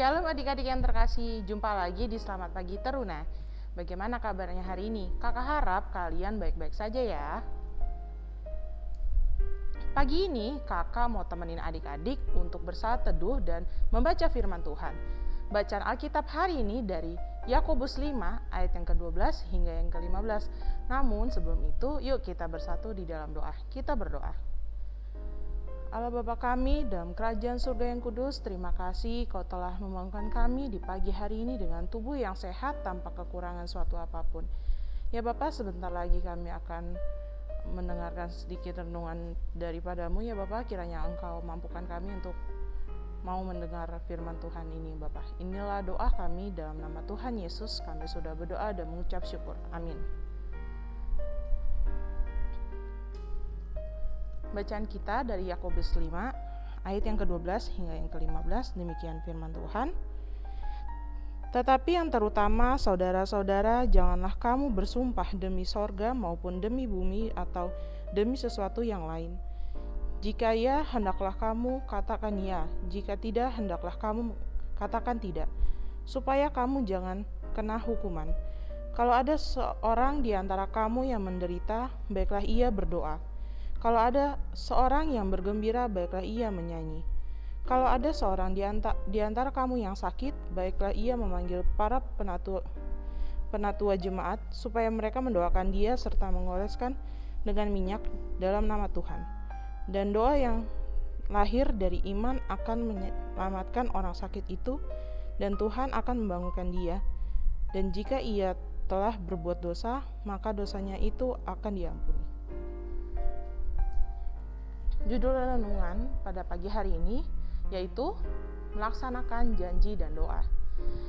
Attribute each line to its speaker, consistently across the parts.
Speaker 1: Shalom adik-adik yang terkasih, jumpa lagi di Selamat Pagi Teruna. Bagaimana kabarnya hari ini? Kakak harap kalian baik-baik saja ya. Pagi ini kakak mau temenin adik-adik untuk bersaat teduh dan membaca firman Tuhan. Bacaan Alkitab hari ini dari Yakobus 5 ayat yang ke-12 hingga yang ke-15. Namun sebelum itu, yuk kita bersatu di dalam doa. Kita berdoa. Allah Bapa kami dalam kerajaan surga yang kudus, terima kasih kau telah membangunkan kami di pagi hari ini dengan tubuh yang sehat tanpa kekurangan suatu apa pun. Ya Bapak, sebentar lagi kami akan mendengarkan sedikit renungan daripadamu ya Bapak, kiranya Engkau mampukan kami untuk mau mendengar firman Tuhan ini Bapak. Inilah doa kami dalam nama Tuhan Yesus, kami sudah berdoa dan mengucap syukur. Amin. Bacaan kita dari Yakobus 5 ayat yang ke-12 hingga yang ke-15 demikian firman Tuhan. Tetapi yang terutama saudara-saudara janganlah kamu bersumpah demi sorga maupun demi bumi atau demi sesuatu yang lain. Jika ya, hendaklah kamu katakan ya. Jika tidak, hendaklah kamu katakan tidak. Supaya kamu jangan kena hukuman. Kalau ada seorang di antara kamu yang menderita, baiklah ia berdoa. Kalau ada seorang yang bergembira, baiklah ia menyanyi. Kalau ada seorang di, antara, di kamu yang sakit, baiklah ia memanggil para penatua, penatua jemaat supaya mereka mendoakan dia serta mengoleskan dengan minyak dalam nama Tuhan. Dan doa yang lahir dari iman akan menyelamatkan orang sakit itu dan Tuhan akan membangunkan dia. Dan jika ia telah berbuat dosa, maka dosanya itu akan diampuni. Judul renungan pada pagi hari ini yaitu melaksanakan janji dan doa.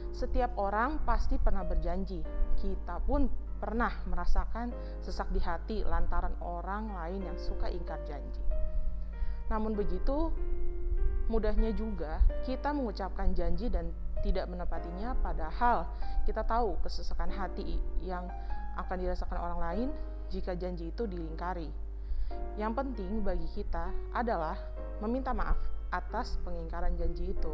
Speaker 1: Setiap orang pasti pernah berjanji. Kita pun pernah merasakan sesak di hati lantaran orang lain yang suka ingkar janji. Namun begitu, mudahnya juga kita mengucapkan janji dan tidak menepatinya padahal kita tahu kesesakan hati yang akan dirasakan orang lain jika janji itu dilingkari. Yang penting bagi kita adalah meminta maaf atas pengingkaran janji itu.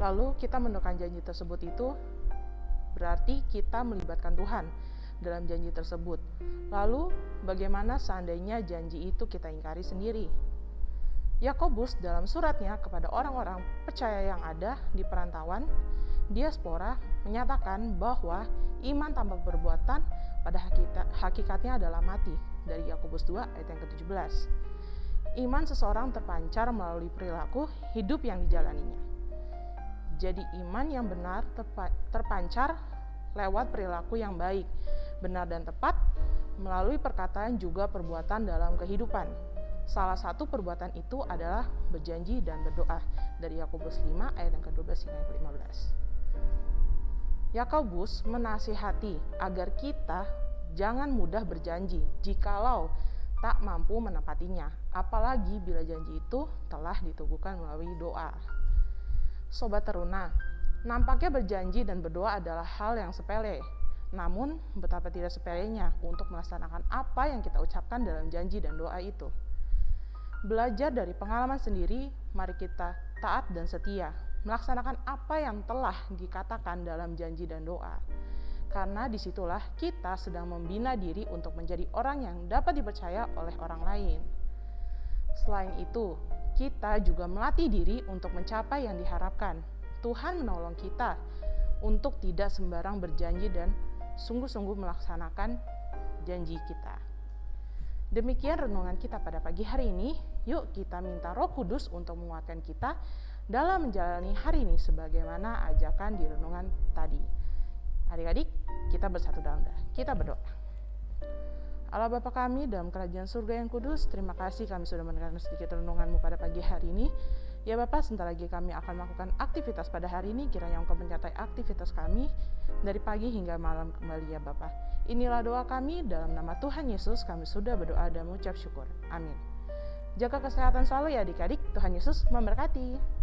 Speaker 1: Lalu kita mendoakan janji tersebut itu berarti kita melibatkan Tuhan dalam janji tersebut. Lalu bagaimana seandainya janji itu kita ingkari sendiri? Yakobus dalam suratnya kepada orang-orang percaya yang ada di perantauan diaspora menyatakan bahwa iman tanpa perbuatan pada hakikatnya adalah mati dari Yakobus 2 ayat yang ke-17. Iman seseorang terpancar melalui perilaku hidup yang dijalaninya. Jadi iman yang benar terpancar lewat perilaku yang baik, benar dan tepat melalui perkataan juga perbuatan dalam kehidupan. Salah satu perbuatan itu adalah berjanji dan berdoa dari Yakobus 5 ayat yang ke-12 hingga yang ke-15. Yakobus menasihati agar kita jangan mudah berjanji jikalau tak mampu menepatinya, apalagi bila janji itu telah ditubuhkan melalui doa. Sobat teruna, nampaknya berjanji dan berdoa adalah hal yang sepele. Namun, betapa tidak sepelenya untuk melaksanakan apa yang kita ucapkan dalam janji dan doa itu. Belajar dari pengalaman sendiri, mari kita taat dan setia melaksanakan apa yang telah dikatakan dalam janji dan doa. Karena di situlah kita sedang membina diri untuk menjadi orang yang dapat dipercaya oleh orang lain. Selain itu, kita juga melatih diri untuk mencapai yang diharapkan. Tuhan menolong kita untuk tidak sembarang berjanji dan sungguh-sungguh melaksanakan janji kita. Demikian renungan kita pada pagi hari ini. Yuk kita minta Roh Kudus untuk menguatkan kita dalam menjalani hari ini sebagaimana ajakan di renungan tadi. Adik-adik, kita bersatu dalam doa. Kita berdoa. Allah Bapa kami dalam kerajaan surga yang kudus, terima kasih kami sudah mendengarkan sedikit renunganmu pada pagi hari ini. Ya Bapak, sebentar lagi kami akan melakukan aktivitas pada hari ini, kiranya Engkau menyertai aktivitas kami dari pagi hingga malam kembali ya Bapak. Inilah doa kami dalam nama Tuhan Yesus, kami sudah berdoa dan mengucap syukur. Amin. Jaga kesehatan selalu ya adik-adik, Tuhan Yesus memberkati.